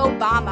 Obama.